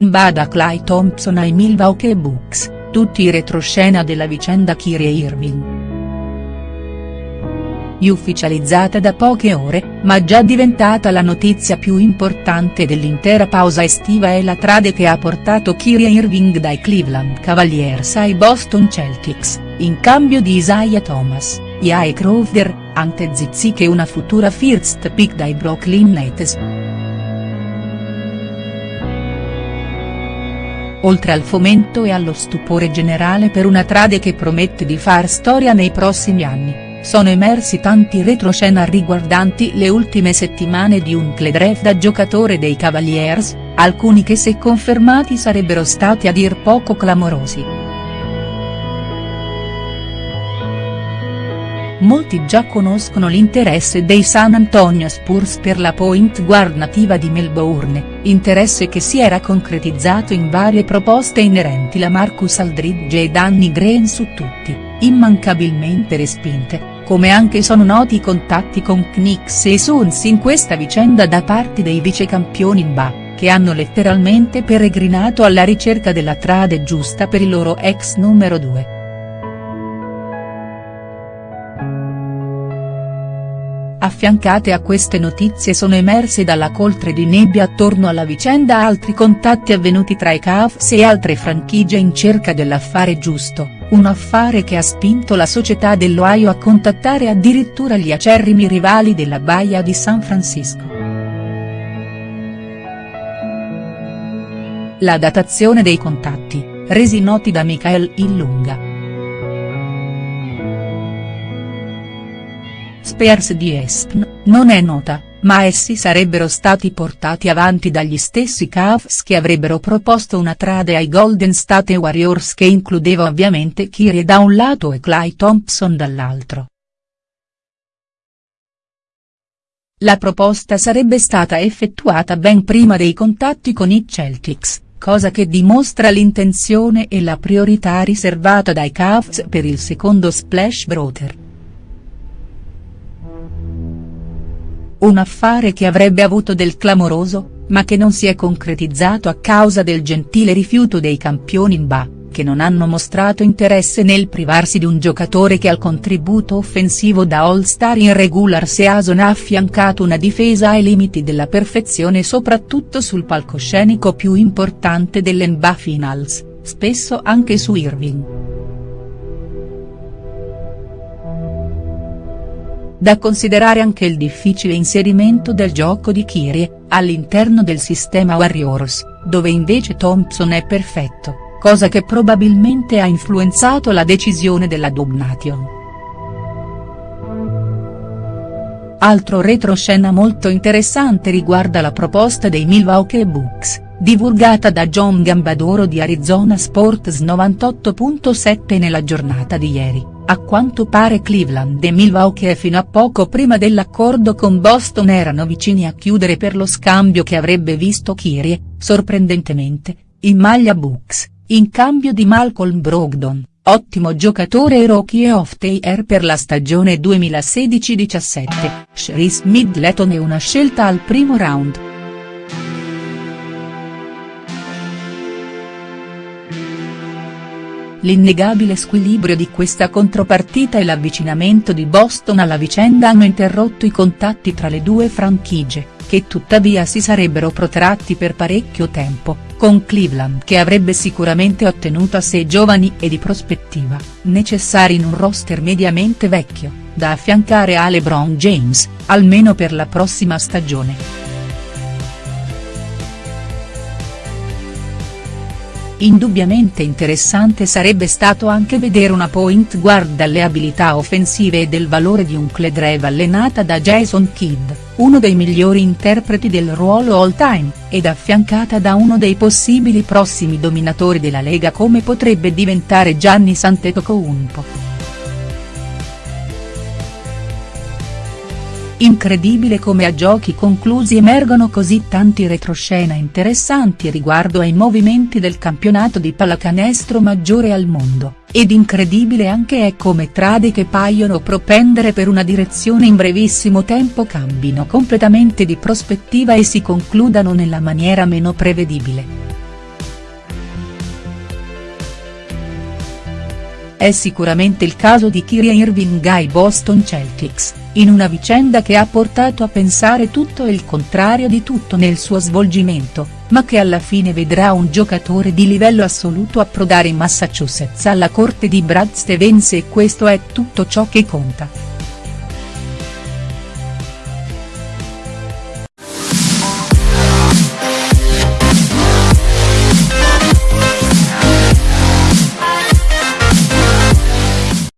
Bada Clay Thompson ai Milwaukee Bucks, tutti i retroscena della vicenda Kyrie Irving ufficializzata da poche ore, ma già diventata la notizia più importante dell'intera pausa estiva è la trade che ha portato Kyrie Irving dai Cleveland Cavaliers ai Boston Celtics, in cambio di Isaiah Thomas, Jae Crowder, Ante Zizic e una futura first pick dai Brooklyn Nets. Oltre al fomento e allo stupore generale per una trade che promette di far storia nei prossimi anni sono emersi tanti retroscena riguardanti le ultime settimane di un Cledrev da giocatore dei Cavaliers, alcuni che se confermati sarebbero stati a dir poco clamorosi. Molti già conoscono l'interesse dei San Antonio Spurs per la point guard nativa di Melbourne, interesse che si era concretizzato in varie proposte inerenti la Marcus Aldridge e Danny Green su tutti immancabilmente respinte, come anche sono noti i contatti con Knicks e Suns in questa vicenda da parte dei vicecampioni NBA, che hanno letteralmente peregrinato alla ricerca della trade giusta per il loro ex numero 2. Affiancate a queste notizie sono emerse dalla coltre di nebbia attorno alla vicenda altri contatti avvenuti tra i Cavs e altre franchigie in cerca dell'affare giusto, un affare che ha spinto la società dell'Ohio a contattare addirittura gli acerrimi rivali della Baia di San Francisco. La datazione dei contatti, resi noti da Michael Illunga. Spears di Espn, non è nota, ma essi sarebbero stati portati avanti dagli stessi Cavs che avrebbero proposto una trade ai Golden State Warriors che includeva ovviamente Kyrie da un lato e Clay Thompson dall'altro. La proposta sarebbe stata effettuata ben prima dei contatti con i Celtics, cosa che dimostra l'intenzione e la priorità riservata dai Cavs per il secondo splash brother. Un affare che avrebbe avuto del clamoroso, ma che non si è concretizzato a causa del gentile rifiuto dei campioni NBA, che non hanno mostrato interesse nel privarsi di un giocatore che al contributo offensivo da all-star in regular season ha affiancato una difesa ai limiti della perfezione soprattutto sul palcoscenico più importante delle NBA Finals, spesso anche su Irving. Da considerare anche il difficile inserimento del gioco di Kyrie, all'interno del sistema Warriors, dove invece Thompson è perfetto, cosa che probabilmente ha influenzato la decisione della Dubnation. Altro retroscena molto interessante riguarda la proposta dei Milwaukee Bucks, divulgata da John Gambadoro di Arizona Sports 98.7 nella giornata di ieri. A quanto pare Cleveland e Milwaukee fino a poco prima dell'accordo con Boston erano vicini a chiudere per lo scambio che avrebbe visto Kyrie, sorprendentemente, in maglia Bucks, in cambio di Malcolm Brogdon, ottimo giocatore e rookie of the year per la stagione 2016-17, Sharice Middleton e una scelta al primo round. L'innegabile squilibrio di questa contropartita e l'avvicinamento di Boston alla vicenda hanno interrotto i contatti tra le due franchigie, che tuttavia si sarebbero protratti per parecchio tempo, con Cleveland che avrebbe sicuramente ottenuto a sé giovani e di prospettiva, necessari in un roster mediamente vecchio, da affiancare a LeBron James, almeno per la prossima stagione. Indubbiamente interessante sarebbe stato anche vedere una point guard dalle abilità offensive e del valore di un Cledrev allenata da Jason Kidd, uno dei migliori interpreti del ruolo all time, ed affiancata da uno dei possibili prossimi dominatori della Lega come potrebbe diventare Gianni Antetokounmpo. Incredibile come a giochi conclusi emergono così tanti retroscena interessanti riguardo ai movimenti del campionato di pallacanestro maggiore al mondo, ed incredibile anche è come trade che paiono propendere per una direzione in brevissimo tempo cambino completamente di prospettiva e si concludano nella maniera meno prevedibile. È sicuramente il caso di Kyrie Irving ai Boston Celtics, in una vicenda che ha portato a pensare tutto e il contrario di tutto nel suo svolgimento, ma che alla fine vedrà un giocatore di livello assoluto approdare in Massachusetts alla corte di Brad Stevens e questo è tutto ciò che conta.